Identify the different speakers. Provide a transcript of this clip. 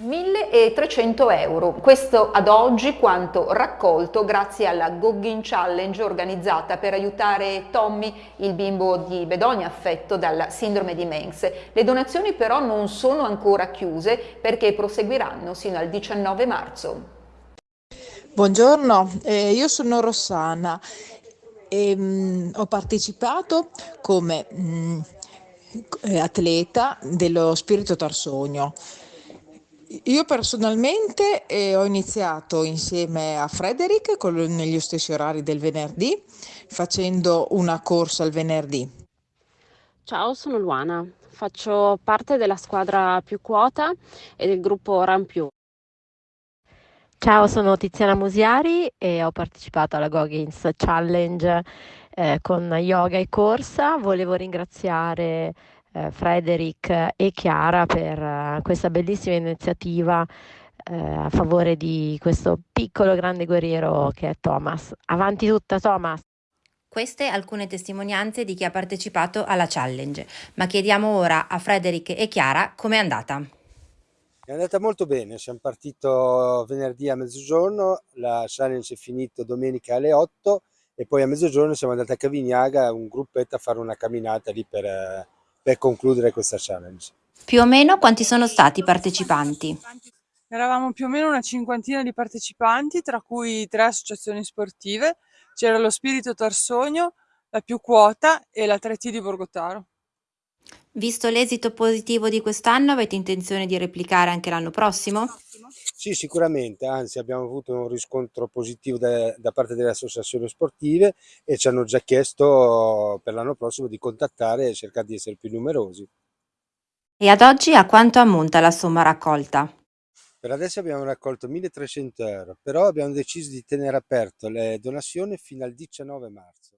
Speaker 1: 1.300 euro. Questo ad oggi quanto raccolto grazie alla Goggin Challenge organizzata per aiutare Tommy, il bimbo di Bedonia affetto dalla sindrome di Mengs. Le donazioni però non sono ancora chiuse perché proseguiranno sino al 19 marzo.
Speaker 2: Buongiorno, eh, io sono Rossana e mh, mm, ho partecipato come mh, mm, eh, atleta dello Spirito Tarsogno. Io personalmente eh, ho iniziato insieme a Frederick con, negli stessi orari del venerdì, facendo una corsa il venerdì.
Speaker 3: Ciao, sono Luana, faccio parte della squadra più quota e del gruppo Run Più.
Speaker 4: Ciao, sono Tiziana Musiari e ho partecipato alla Goggins Challenge eh, con yoga e corsa. Volevo ringraziare eh, Frederic e Chiara per eh, questa bellissima iniziativa eh, a favore di questo piccolo grande guerriero che è Thomas. Avanti tutta Thomas!
Speaker 5: Queste alcune testimonianze di chi ha partecipato alla challenge, ma chiediamo ora a Frederic e Chiara com'è andata.
Speaker 6: È andata molto bene, siamo partiti venerdì a mezzogiorno, la challenge è finita domenica alle 8 e poi a mezzogiorno siamo andati a Cavignaga, un gruppetto a fare una camminata lì per, per concludere questa challenge.
Speaker 5: Più o meno quanti sono stati i partecipanti?
Speaker 7: Eravamo più o meno una cinquantina di partecipanti, tra cui tre associazioni sportive. C'era lo Spirito Tarsogno, la Più Quota e la 3T di Borgotaro.
Speaker 5: Visto l'esito positivo di quest'anno, avete intenzione di replicare anche l'anno prossimo?
Speaker 6: Sì, sicuramente, anzi abbiamo avuto un riscontro positivo da, da parte delle associazioni sportive e ci hanno già chiesto per l'anno prossimo di contattare e cercare di essere più numerosi.
Speaker 5: E ad oggi a quanto ammonta la somma raccolta?
Speaker 6: Per adesso abbiamo raccolto 1300 euro, però abbiamo deciso di tenere aperto le donazioni fino al 19 marzo.